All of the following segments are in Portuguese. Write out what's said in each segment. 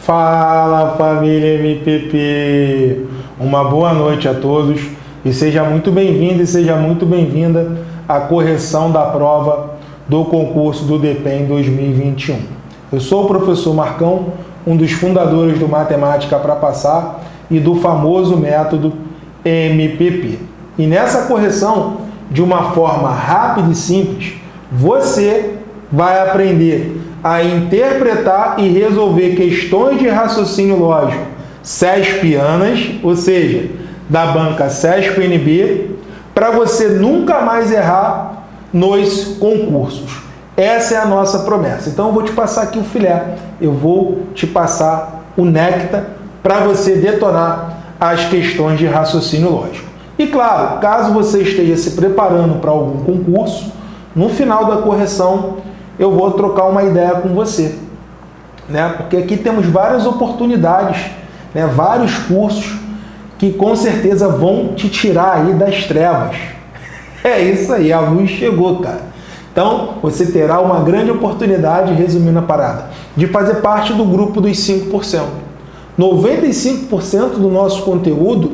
Fala família MPP! Uma boa noite a todos e seja muito bem-vindo e seja muito bem-vinda à correção da prova do concurso do DPEM 2021. Eu sou o professor Marcão, um dos fundadores do Matemática para Passar e do famoso método MPP. E nessa correção, de uma forma rápida e simples, você vai aprender a interpretar e resolver questões de raciocínio lógico CESPianas, ou seja, da banca CESP-NB, para você nunca mais errar nos concursos. Essa é a nossa promessa. Então eu vou te passar aqui o filé, eu vou te passar o néctar para você detonar as questões de raciocínio lógico. E claro, caso você esteja se preparando para algum concurso, no final da correção eu vou trocar uma ideia com você. Né? Porque aqui temos várias oportunidades, né? vários cursos que com certeza vão te tirar aí das trevas. É isso aí, a luz chegou, cara. Então, você terá uma grande oportunidade, resumindo a parada, de fazer parte do grupo dos 5%. 95% do nosso conteúdo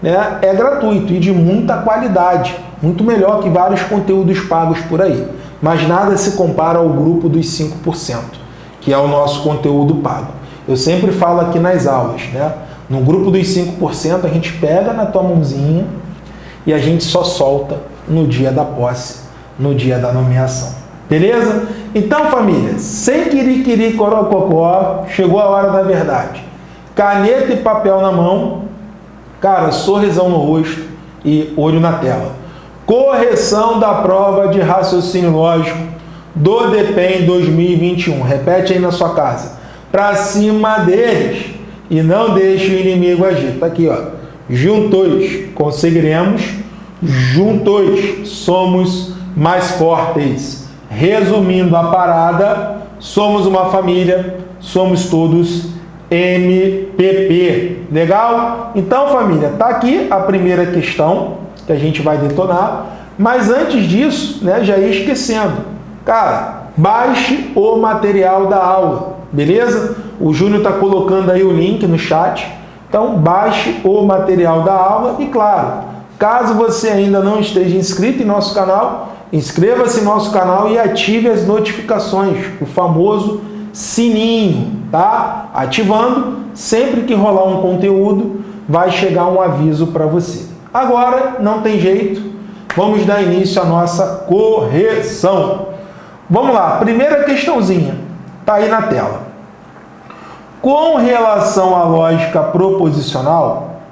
né, é gratuito e de muita qualidade, muito melhor que vários conteúdos pagos por aí mas nada se compara ao grupo dos 5%, que é o nosso conteúdo pago. Eu sempre falo aqui nas aulas, né? No grupo dos 5%, a gente pega na tua mãozinha e a gente só solta no dia da posse, no dia da nomeação. Beleza? Então, família, sem querer corococó, chegou a hora da verdade. Caneta e papel na mão, cara, sorrisão no rosto e olho na tela. Correção da prova de raciocínio lógico do DPEM 2021. Repete aí na sua casa. Para cima deles e não deixe o inimigo agir. Tá aqui, ó. Juntos conseguiremos, juntos somos mais fortes. Resumindo a parada, somos uma família, somos todos MPP. Legal? Então, família, tá aqui a primeira questão que a gente vai detonar. Mas antes disso, né, já ia esquecendo. Cara, baixe o material da aula, beleza? O Júnior está colocando aí o link no chat. Então, baixe o material da aula e, claro, caso você ainda não esteja inscrito em nosso canal, inscreva-se em nosso canal e ative as notificações, o famoso sininho, tá? Ativando, sempre que rolar um conteúdo, vai chegar um aviso para você. Agora, não tem jeito, vamos dar início à nossa correção. Vamos lá, primeira questãozinha, está aí na tela. Com relação à lógica proposicional,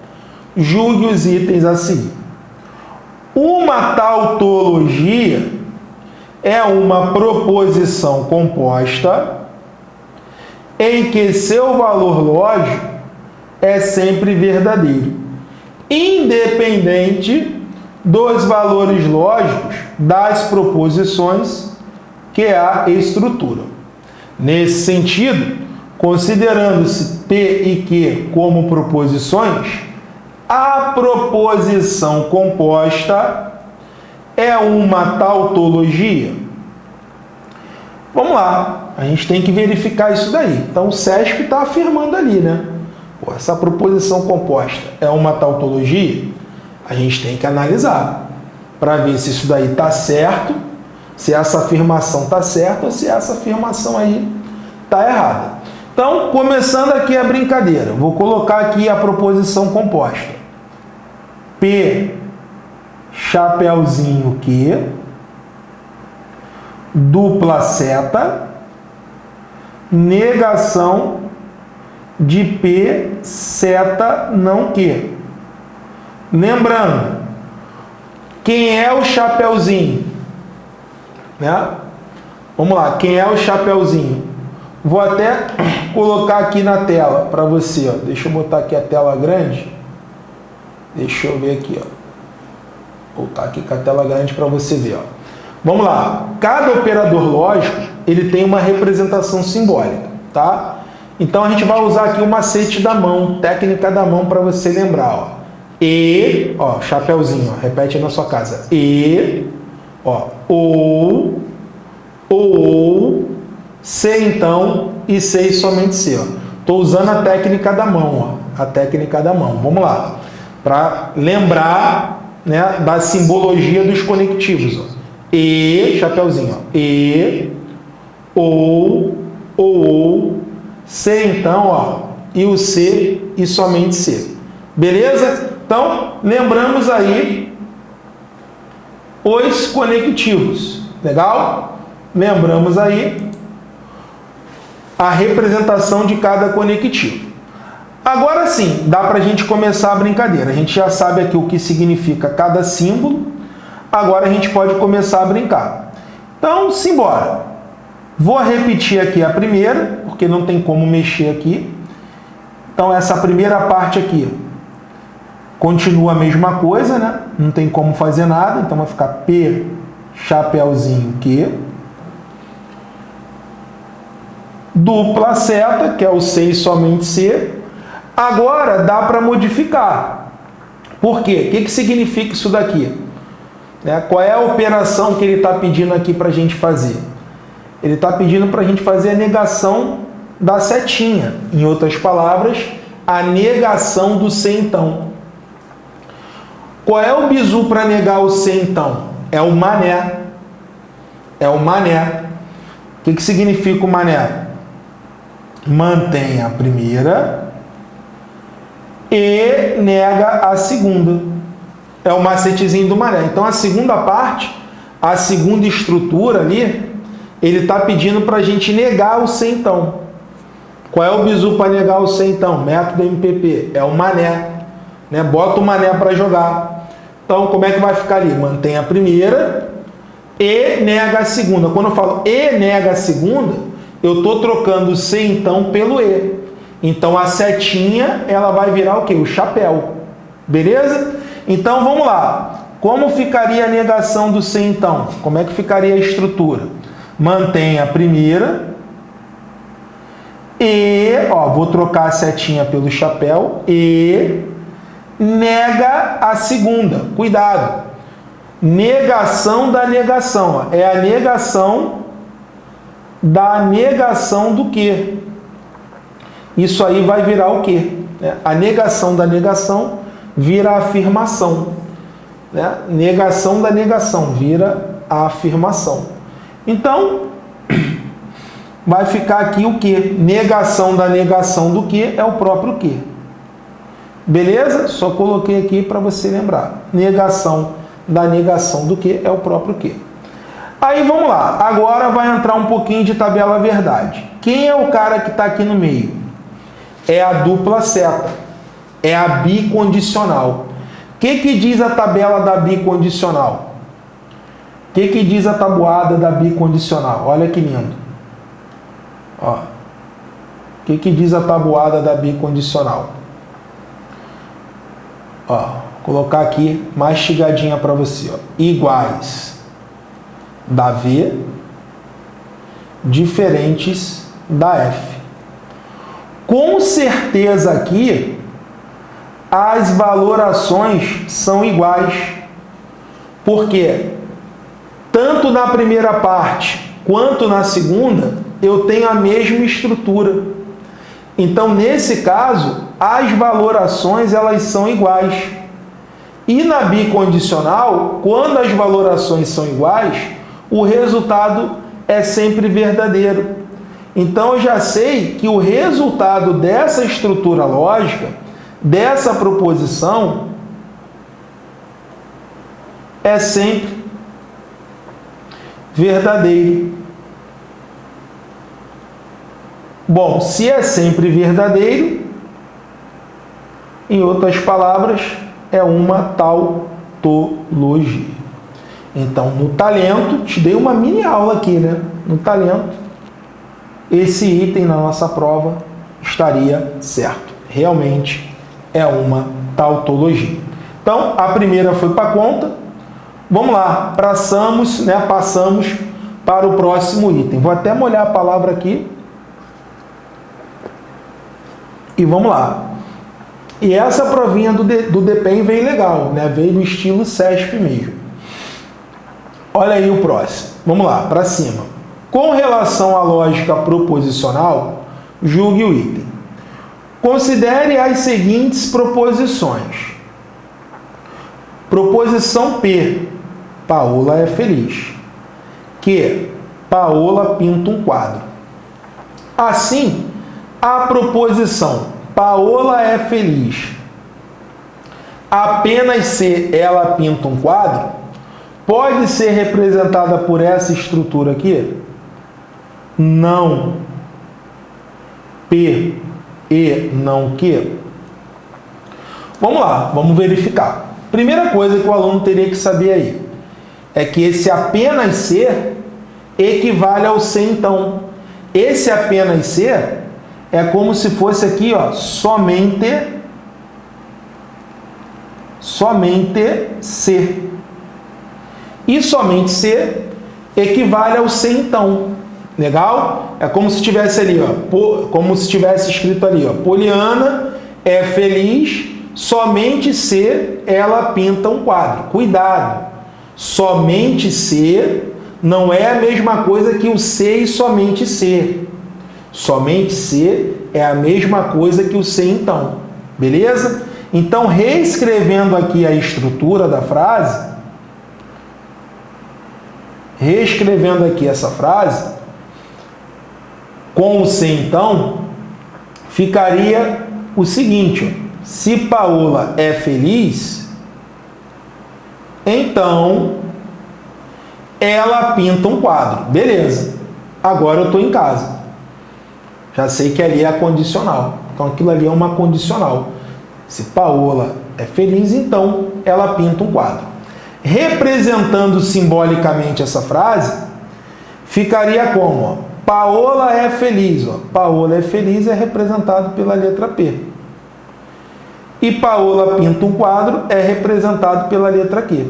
julgue os itens assim. Uma tautologia é uma proposição composta em que seu valor lógico é sempre verdadeiro independente dos valores lógicos das proposições que a estruturam. Nesse sentido, considerando-se P e Q como proposições, a proposição composta é uma tautologia? Vamos lá, a gente tem que verificar isso daí. Então, o SESP está afirmando ali, né? Pô, essa proposição composta é uma tautologia? A gente tem que analisar para ver se isso daí está certo, se essa afirmação está certa ou se essa afirmação aí está errada. Então, começando aqui a brincadeira, vou colocar aqui a proposição composta. P, chapeuzinho Q, dupla seta, negação de P seta não Q. Lembrando, quem é o chapeuzinho? Né? Vamos lá, quem é o chapeuzinho? Vou até colocar aqui na tela para você. Ó. Deixa eu botar aqui a tela grande. Deixa eu ver aqui. Ó. Vou botar aqui com a tela grande para você ver. Ó. Vamos lá. Cada operador lógico ele tem uma representação simbólica. Tá? Então a gente vai usar aqui o macete da mão, técnica da mão para você lembrar. Ó. E, ó, chapéuzinho, ó, repete na sua casa. E, ó, ou, ou, C então e C somente C. Estou usando a técnica da mão, ó, a técnica da mão. Vamos lá. Para lembrar né, da simbologia dos conectivos. Ó. E, chapeuzinho, ó. E, ou, ou, C então, ó, e o C e somente C. Beleza? Então, lembramos aí os conectivos. Legal? Lembramos aí a representação de cada conectivo. Agora sim, dá para a gente começar a brincadeira. A gente já sabe aqui o que significa cada símbolo. Agora a gente pode começar a brincar. Então, simbora. Vou repetir aqui a primeira, porque não tem como mexer aqui. Então, essa primeira parte aqui continua a mesma coisa, né? Não tem como fazer nada. Então, vai ficar P, chapéuzinho, Q. Dupla seta, que é o C e somente C. Agora, dá para modificar. Por quê? O que, que significa isso daqui? Né? Qual é a operação que ele está pedindo aqui para a gente fazer? Ele está pedindo para a gente fazer a negação da setinha. Em outras palavras, a negação do C então. Qual é o bizu para negar o C então? É o mané. É o mané. O que, que significa o mané? Mantém a primeira e nega a segunda. É o macetezinho do mané. Então a segunda parte, a segunda estrutura ali, ele está pedindo para a gente negar o C então. Qual é o bizu para negar o C então? Método MPP. É o mané. Né? Bota o mané para jogar. Então, como é que vai ficar ali? Mantém a primeira e nega a segunda. Quando eu falo e nega a segunda, eu estou trocando o C então pelo E. Então, a setinha, ela vai virar o quê? O chapéu. Beleza? Então, vamos lá. Como ficaria a negação do C então? Como é que ficaria a estrutura? Mantém a primeira e, ó, vou trocar a setinha pelo chapéu e nega a segunda. Cuidado. Negação da negação. Ó. É a negação da negação do que? Isso aí vai virar o quê? É, a negação da negação vira afirmação. Né? Negação da negação vira a afirmação. Então, vai ficar aqui o que? Negação da negação do que é o próprio que. Beleza? Só coloquei aqui para você lembrar. Negação da negação do que é o próprio que. Aí vamos lá. Agora vai entrar um pouquinho de tabela verdade. Quem é o cara que está aqui no meio? É a dupla seta. É a bicondicional. O que, que diz a tabela da bicondicional? O que, que diz a tabuada da bicondicional? Olha que lindo. O que, que diz a tabuada da bicondicional? Ó, colocar aqui mastigadinha para você. Ó. Iguais da V, diferentes da F. Com certeza aqui, as valorações são iguais. Porque tanto na primeira parte quanto na segunda, eu tenho a mesma estrutura. Então, nesse caso, as valorações elas são iguais. E na bicondicional, quando as valorações são iguais, o resultado é sempre verdadeiro. Então, eu já sei que o resultado dessa estrutura lógica, dessa proposição, é sempre verdadeiro. Bom, se é sempre verdadeiro, em outras palavras, é uma tautologia. Então, no talento, te dei uma mini aula aqui, né? No talento, esse item na nossa prova estaria certo. Realmente é uma tautologia. Então, a primeira foi para conta. Vamos lá, passamos, né, passamos para o próximo item. Vou até molhar a palavra aqui e vamos lá. E essa provinha do, do DPEM veio legal, né? veio no estilo CESP mesmo. Olha aí o próximo. Vamos lá, para cima. Com relação à lógica proposicional, julgue o item. Considere as seguintes proposições. Proposição P. Paola é feliz. Que Paola pinta um quadro. Assim, a proposição Paola é feliz. Apenas se ela pinta um quadro, pode ser representada por essa estrutura aqui? Não. P e não que. Vamos lá, vamos verificar. Primeira coisa que o aluno teria que saber aí é que esse apenas ser equivale ao ser então. Esse apenas ser é como se fosse aqui, ó, somente somente ser. E somente ser equivale ao ser então. Legal? É como se tivesse ali, ó, como se tivesse escrito ali, ó, Poliana é feliz somente se ela pinta um quadro. Cuidado. Somente ser não é a mesma coisa que o ser e somente ser. Somente ser é a mesma coisa que o ser então. Beleza? Então, reescrevendo aqui a estrutura da frase, reescrevendo aqui essa frase, com o ser então, ficaria o seguinte, ó, se Paola é feliz, então ela pinta um quadro. Beleza, agora eu estou em casa. Já sei que ali é condicional. Então aquilo ali é uma condicional. Se Paola é feliz, então ela pinta um quadro. Representando simbolicamente essa frase, ficaria como? Paola é feliz. Paola é feliz é representado pela letra P. E Paola pinta um quadro é representado pela letra Q.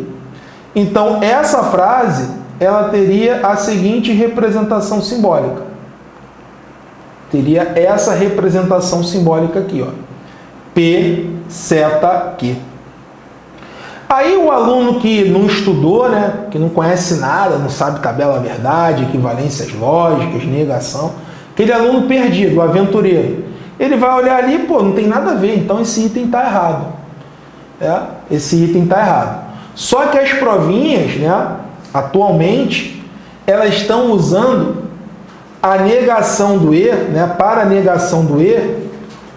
Então, essa frase ela teria a seguinte representação simbólica. Teria essa representação simbólica aqui, ó. P, seta, Q. Aí o aluno que não estudou, né, que não conhece nada, não sabe tabela verdade, equivalências lógicas, negação, aquele aluno perdido, aventureiro, ele vai olhar ali, pô, não tem nada a ver, então esse item está errado. É, esse item está errado. Só que as provinhas, né, atualmente, elas estão usando a negação do E, né, para a negação do E,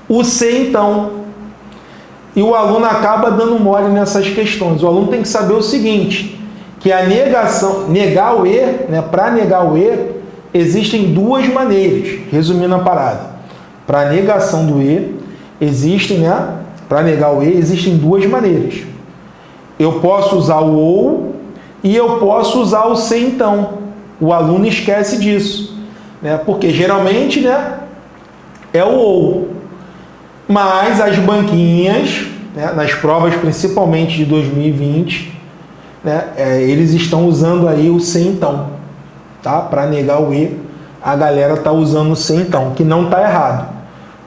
o C então e o aluno acaba dando mole nessas questões. O aluno tem que saber o seguinte, que a negação, negar o E, né, para negar o E, existem duas maneiras, resumindo a parada. Para negação do E, existem, né, para negar o E, existem duas maneiras. Eu posso usar o OU e eu posso usar o C então. O aluno esquece disso, né, porque geralmente, né, é o OU. Mas as banquinhas, né, nas provas principalmente de 2020, né, é, eles estão usando aí o sem então, tá? Para negar o E, a galera tá usando o sem então, que não tá errado.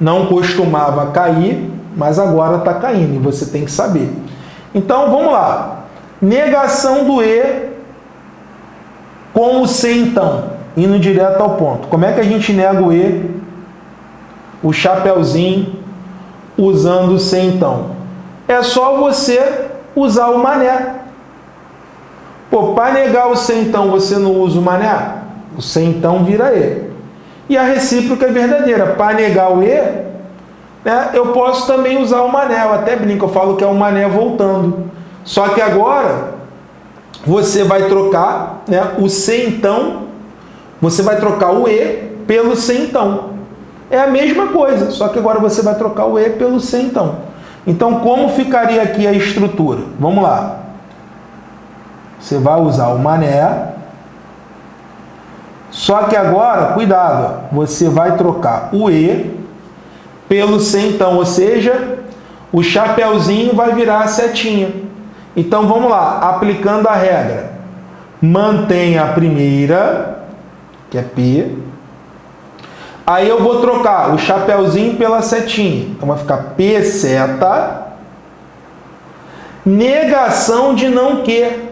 Não costumava cair, mas agora está caindo e você tem que saber. Então vamos lá. Negação do E com o sem então, indo direto ao ponto. Como é que a gente nega o E? O chapeuzinho usando o sem então. É só você usar o mané. Pô, para negar o sem então você não usa o mané? O sem então vira E. E a recíproca é verdadeira. Para negar o E, né, eu posso também usar o mané. Eu até brinco, eu falo que é o mané voltando. Só que agora você vai trocar né, o se então, você vai trocar o E pelo se então. É a mesma coisa, só que agora você vai trocar o E pelo C então. Então, como ficaria aqui a estrutura? Vamos lá. Você vai usar o mané. Só que agora, cuidado, você vai trocar o E pelo C então, ou seja, o chapeuzinho vai virar a setinha. Então, vamos lá, aplicando a regra. Mantém a primeira, que é P, Aí eu vou trocar o chapeuzinho pela setinha. Então vai ficar P seta. Negação de não que.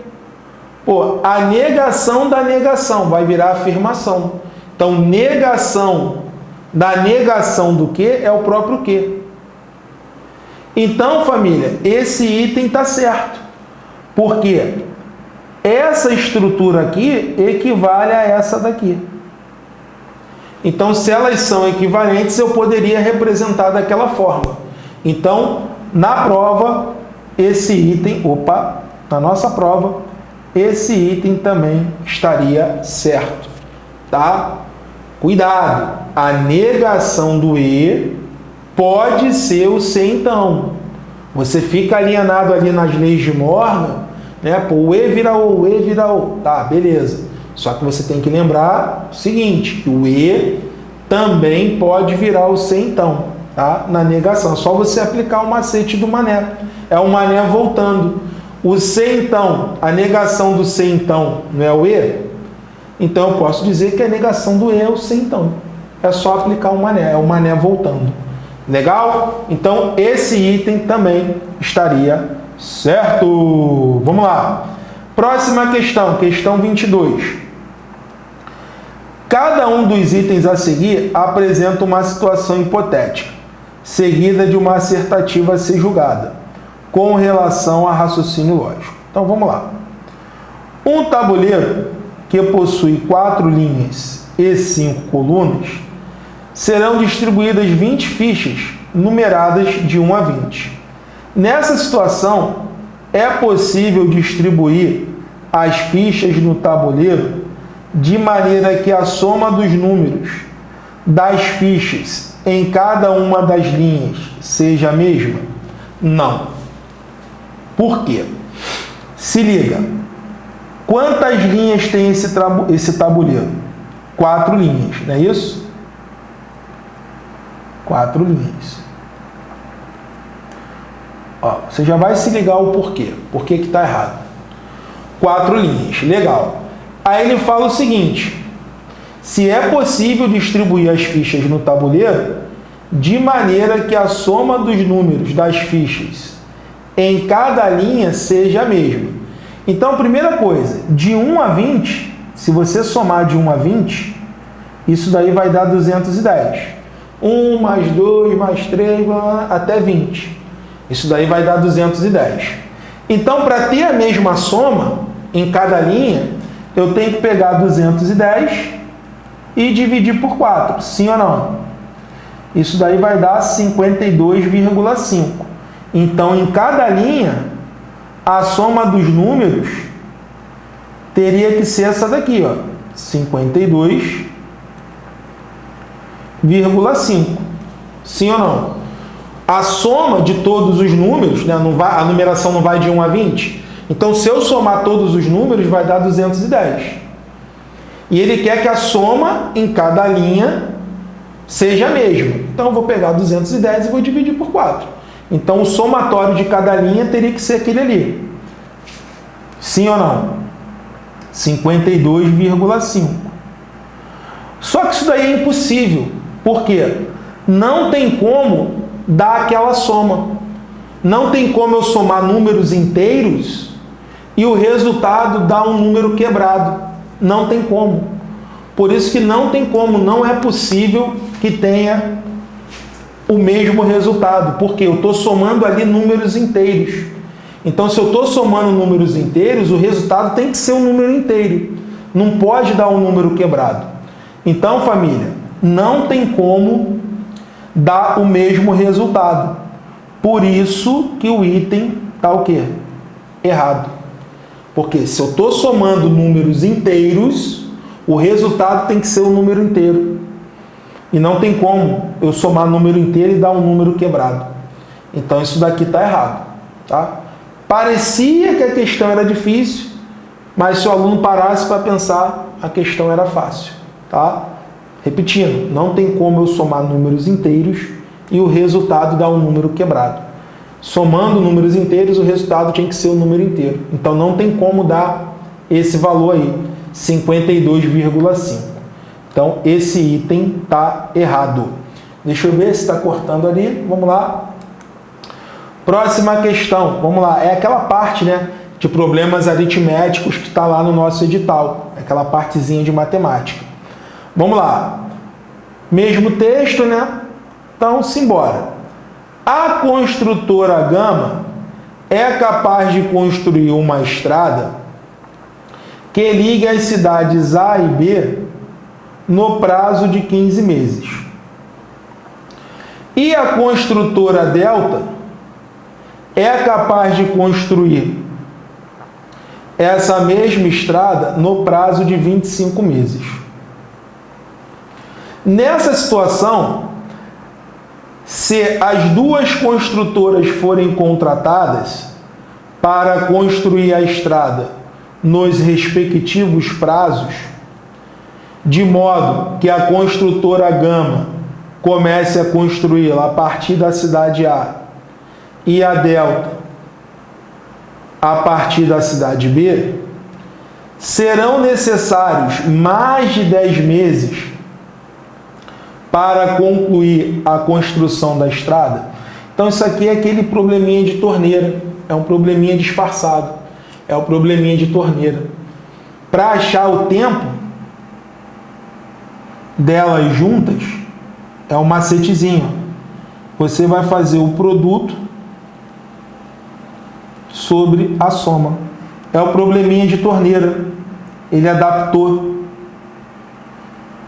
Pô, a negação da negação vai virar afirmação. Então, negação da negação do que é o próprio que. Então, família, esse item está certo. Porque essa estrutura aqui equivale a essa daqui. Então, se elas são equivalentes, eu poderia representar daquela forma. Então, na prova, esse item, opa, na nossa prova, esse item também estaria certo, tá? Cuidado, a negação do E pode ser o C então. Você fica alienado ali nas leis de Morgan, né? Pô, o E vira O, o E vira O. Tá, beleza. Só que você tem que lembrar o seguinte, que o E também pode virar o C então, tá? Na negação. É só você aplicar o macete do mané. É o mané voltando. O C então, a negação do C então, não é o E? Então eu posso dizer que a negação do E é o C então. É só aplicar o mané, é o mané voltando. Legal? Então esse item também estaria certo. Vamos lá. Próxima questão, questão 22. Cada um dos itens a seguir apresenta uma situação hipotética, seguida de uma assertativa a ser julgada, com relação a raciocínio lógico. Então vamos lá. Um tabuleiro que possui quatro linhas e cinco colunas serão distribuídas 20 fichas numeradas de 1 a 20. Nessa situação, é possível distribuir as fichas no tabuleiro de maneira que a soma dos números das fichas em cada uma das linhas seja a mesma? Não. Por quê? Se liga. Quantas linhas tem esse, esse tabuleiro? Quatro linhas, não é isso? Quatro linhas. Ó, você já vai se ligar o porquê. Por que está errado? Quatro linhas. Legal. Aí ele fala o seguinte. Se é possível distribuir as fichas no tabuleiro de maneira que a soma dos números das fichas em cada linha seja a mesma. Então, primeira coisa, de 1 a 20, se você somar de 1 a 20, isso daí vai dar 210. 1 mais 2 mais 3 até 20. Isso daí vai dar 210. Então, para ter a mesma soma em cada linha, eu tenho que pegar 210 e dividir por 4. Sim ou não? Isso daí vai dar 52,5. Então, em cada linha, a soma dos números teria que ser essa daqui, ó, 52,5. Sim ou não? A soma de todos os números, né, não vai, a numeração não vai de 1 a 20. Então, se eu somar todos os números, vai dar 210. E ele quer que a soma em cada linha seja a mesma. Então, eu vou pegar 210 e vou dividir por 4. Então, o somatório de cada linha teria que ser aquele ali. Sim ou não? 52,5. Só que isso daí é impossível. Por quê? Não tem como dar aquela soma. Não tem como eu somar números inteiros e o resultado dar um número quebrado. Não tem como. Por isso que não tem como, não é possível que tenha o mesmo resultado, porque eu estou somando ali números inteiros. Então, se eu estou somando números inteiros, o resultado tem que ser um número inteiro. Não pode dar um número quebrado. Então, família, não tem como dar o mesmo resultado. Por isso que o item está o quê? Errado. Porque se eu estou somando números inteiros, o resultado tem que ser um número inteiro. E não tem como eu somar número inteiro e dar um número quebrado. Então isso daqui está errado. Tá? Parecia que a questão era difícil, mas se o aluno parasse para pensar, a questão era fácil. Tá? Repetindo, não tem como eu somar números inteiros e o resultado dar um número quebrado. Somando números inteiros, o resultado tinha que ser o número inteiro. Então não tem como dar esse valor aí, 52,5. Então, esse item está errado. Deixa eu ver se está cortando ali. Vamos lá. Próxima questão. Vamos lá. É aquela parte né, de problemas aritméticos que está lá no nosso edital. Aquela partezinha de matemática. Vamos lá. Mesmo texto, né? Então, simbora. A construtora Gama é capaz de construir uma estrada que ligue as cidades A e B no prazo de 15 meses. E a construtora Delta é capaz de construir essa mesma estrada no prazo de 25 meses. Nessa situação, se as duas construtoras forem contratadas para construir a estrada nos respectivos prazos, de modo que a construtora Gama comece a construí-la a partir da cidade A e a Delta a partir da cidade B, serão necessários mais de 10 meses para concluir a construção da estrada. Então isso aqui é aquele probleminha de torneira, é um probleminha disfarçado, é o um probleminha de torneira. Para achar o tempo delas juntas, é um macetezinho. Você vai fazer o produto sobre a soma. É o probleminha de torneira. Ele adaptou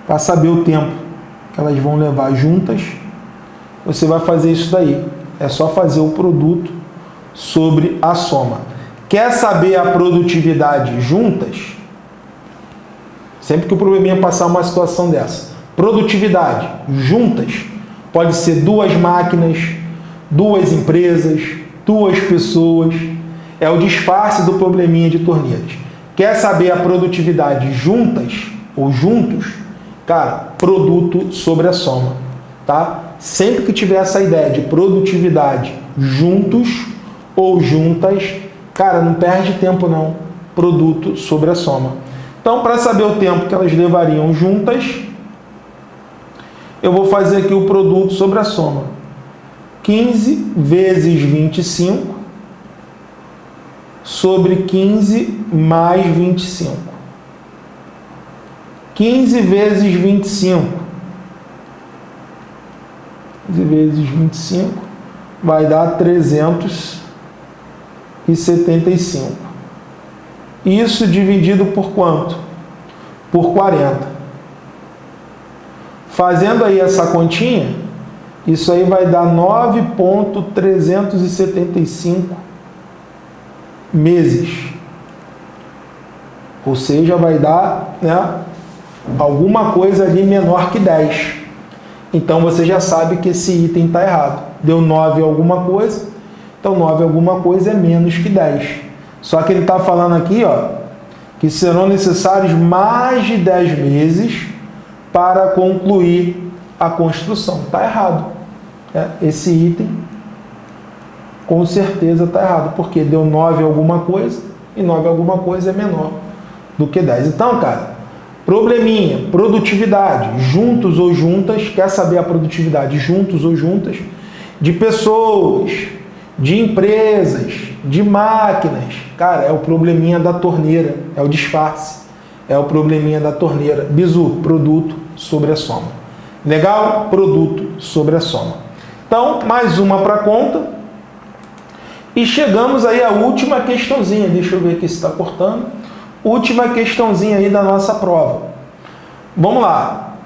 para saber o tempo que elas vão levar juntas. Você vai fazer isso daí. É só fazer o produto sobre a soma. Quer saber a produtividade juntas? Sempre que o probleminha passar uma situação dessa. Produtividade juntas pode ser duas máquinas, duas empresas, duas pessoas. É o disfarce do probleminha de torneiras. Quer saber a produtividade juntas ou juntos? Cara, produto sobre a soma, tá? Sempre que tiver essa ideia de produtividade juntos ou juntas, cara, não perde tempo não. Produto sobre a soma. Então, para saber o tempo que elas levariam juntas, eu vou fazer aqui o produto sobre a soma. 15 vezes 25 sobre 15 mais 25. 15 vezes 25. 15 vezes 25 vai dar 375. Isso dividido por quanto? Por 40. Fazendo aí essa continha, isso aí vai dar 9,375 meses. Ou seja, vai dar né, alguma coisa ali menor que 10. Então você já sabe que esse item está errado. Deu 9 alguma coisa, então 9 alguma coisa é menos que 10. Só que ele está falando aqui ó, que serão necessários mais de 10 meses para concluir a construção. Está errado é, esse item com certeza está errado, porque deu 9 alguma coisa e 9 alguma coisa é menor do que 10. Então, cara, probleminha, produtividade, juntos ou juntas, quer saber a produtividade juntos ou juntas, de pessoas, de empresas, de máquinas, cara, é o probleminha da torneira, é o disfarce, é o probleminha da torneira. Bizu, produto sobre a soma. Legal? Produto sobre a soma. Então, mais uma para conta. E chegamos aí à última questãozinha. Deixa eu ver aqui se está cortando. Última questãozinha aí da nossa prova. Vamos lá.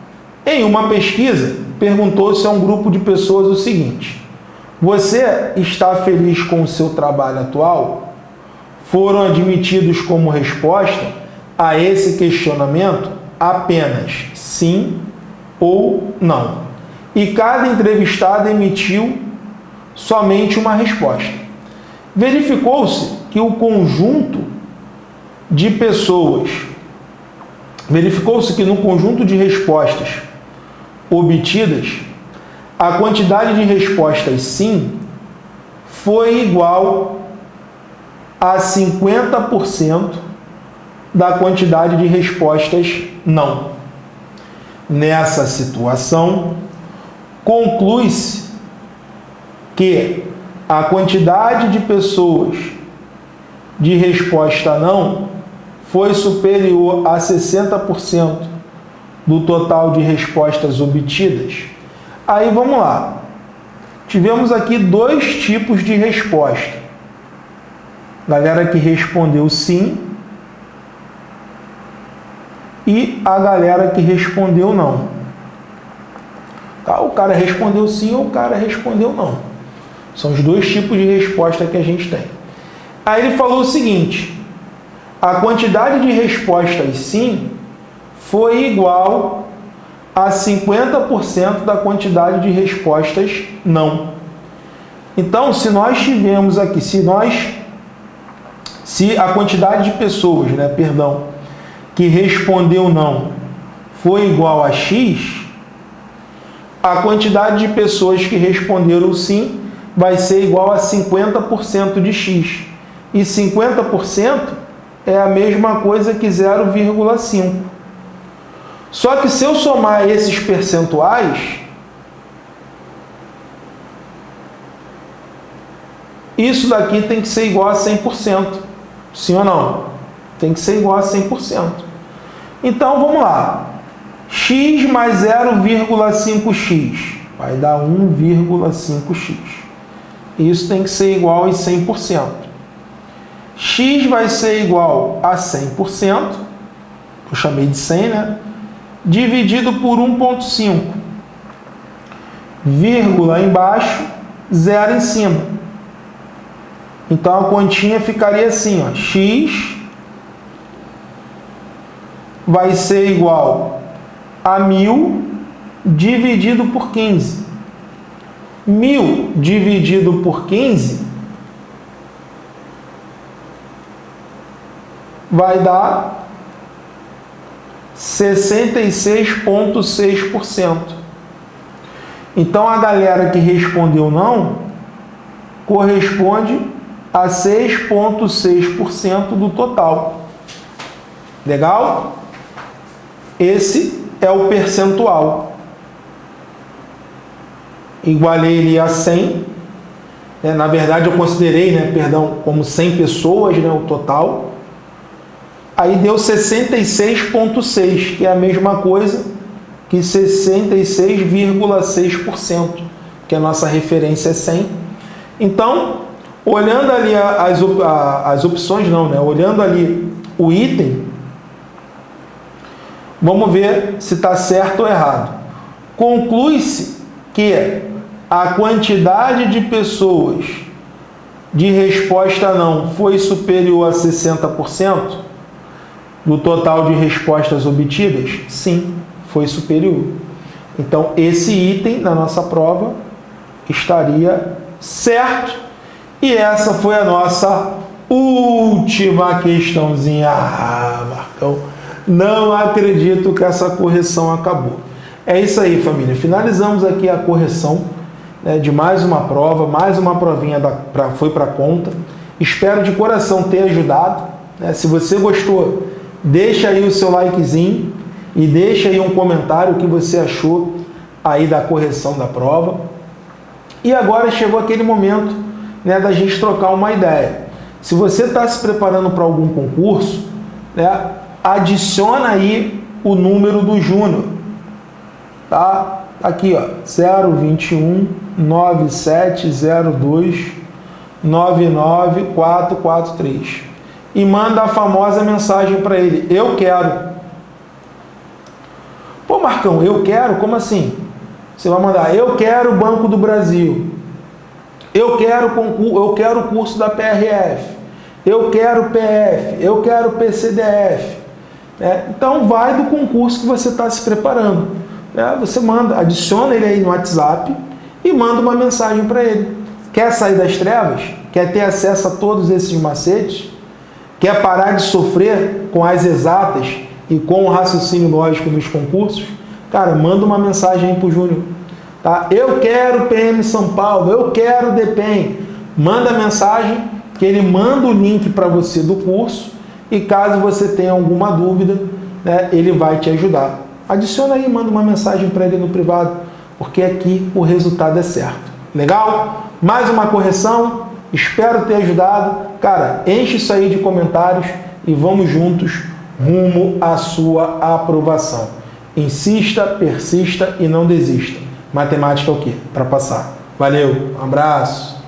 Em uma pesquisa, perguntou-se a um grupo de pessoas o seguinte. Você está feliz com o seu trabalho atual? Foram admitidos como resposta a esse questionamento apenas sim ou não e cada entrevistado emitiu somente uma resposta. Verificou-se que o conjunto de pessoas, verificou-se que no conjunto de respostas obtidas, a quantidade de respostas sim foi igual a 50% da quantidade de respostas não. Nessa situação, conclui-se que a quantidade de pessoas de resposta não foi superior a 60% do total de respostas obtidas. Aí vamos lá. tivemos aqui dois tipos de resposta. Galera que respondeu sim e a galera que respondeu não. Tá? O cara respondeu sim ou o cara respondeu não. São os dois tipos de resposta que a gente tem. Aí ele falou o seguinte: a quantidade de respostas sim foi igual a 50% da quantidade de respostas não. Então, se nós tivemos aqui, se nós, se a quantidade de pessoas, né, perdão, que respondeu não foi igual a X, a quantidade de pessoas que responderam sim vai ser igual a 50% de X. E 50% é a mesma coisa que 0,5. Só que se eu somar esses percentuais, isso daqui tem que ser igual a 100%. Sim ou não? Tem que ser igual a 100%. Então, vamos lá. x mais 0,5x vai dar 1,5x. Isso tem que ser igual a 100%. x vai ser igual a 100%, eu chamei de 100, né? Dividido por 1,5. Vírgula embaixo, zero em cima. Então a continha ficaria assim, ó, x vai ser igual a 1000 dividido por 15. 1000 dividido por 15 vai dar 66,6%. Então a galera que respondeu não corresponde a 6,6% do total. Legal? Esse é o percentual. Igualei ele a 100. Né? Na verdade, eu considerei, né, perdão, como 100 pessoas, né, o total. Aí deu 66,6, que é a mesma coisa que 66,6%, que a nossa referência é 100. Então, olhando ali as, as opções, não, né? Olhando ali o item, Vamos ver se está certo ou errado. Conclui-se que a quantidade de pessoas de resposta não foi superior a 60% do total de respostas obtidas? Sim, foi superior. Então, esse item na nossa prova estaria certo. E essa foi a nossa última questãozinha. Ah, Marcão não acredito que essa correção acabou. É isso aí, família. Finalizamos aqui a correção né, de mais uma prova, mais uma provinha da, pra, foi para conta. Espero de coração ter ajudado. Né? Se você gostou, deixa aí o seu likezinho e deixa aí um comentário o que você achou aí da correção da prova. E agora chegou aquele momento né, da gente trocar uma ideia. Se você está se preparando para algum concurso, né, adiciona aí o número do Júnior. Tá? Aqui, ó, 021 9702 99443 e manda a famosa mensagem para ele: Eu quero. Pô, Marcão, eu quero? Como assim? Você vai mandar: Eu quero o Banco do Brasil. Eu quero eu quero o curso da PRF. Eu quero PF. Eu quero PCDF. É, então vai do concurso que você está se preparando. É, você manda, adiciona ele aí no WhatsApp e manda uma mensagem para ele. Quer sair das trevas? Quer ter acesso a todos esses macetes? Quer parar de sofrer com as exatas e com o raciocínio lógico nos concursos? Cara, manda uma mensagem aí para o Júnior. Tá? Eu quero PM São Paulo, eu quero DPEM. Manda mensagem que ele manda o link para você do curso e caso você tenha alguma dúvida, né, ele vai te ajudar. Adiciona aí, manda uma mensagem para ele no privado, porque aqui o resultado é certo. Legal? Mais uma correção, espero ter ajudado. Cara, enche isso aí de comentários e vamos juntos rumo à sua aprovação. Insista, persista e não desista. Matemática é o quê? Para passar. Valeu, um abraço.